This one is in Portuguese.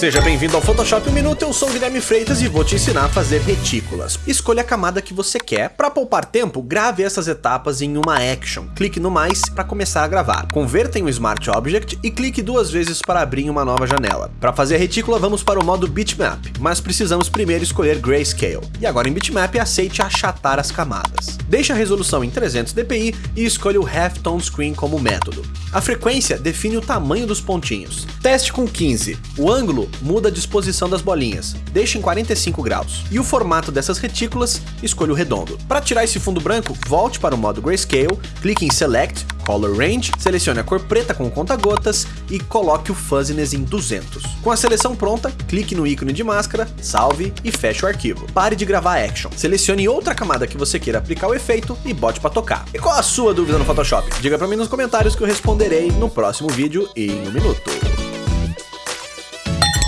Seja bem-vindo ao Photoshop 1 Minuto, eu sou o Guilherme Freitas e vou te ensinar a fazer retículas. Escolha a camada que você quer. Para poupar tempo, grave essas etapas em uma action. Clique no mais para começar a gravar. Converta em um Smart Object e clique duas vezes para abrir uma nova janela. Para fazer a retícula, vamos para o modo Bitmap, mas precisamos primeiro escolher Grayscale. E agora em Bitmap, aceite achatar as camadas. Deixe a resolução em 300 dpi e escolha o Half Tone Screen como método. A frequência define o tamanho dos pontinhos. Teste com 15. O ângulo muda a disposição das bolinhas, deixe em 45 graus. E o formato dessas retículas, escolha o redondo. Para tirar esse fundo branco, volte para o modo Grayscale, clique em Select, Color Range, selecione a cor preta com conta-gotas e coloque o Fuzziness em 200. Com a seleção pronta, clique no ícone de máscara, salve e feche o arquivo. Pare de gravar Action, selecione outra camada que você queira aplicar o efeito e bote para tocar. E qual a sua dúvida no Photoshop? Diga para mim nos comentários que eu responderei no próximo vídeo em um minuto.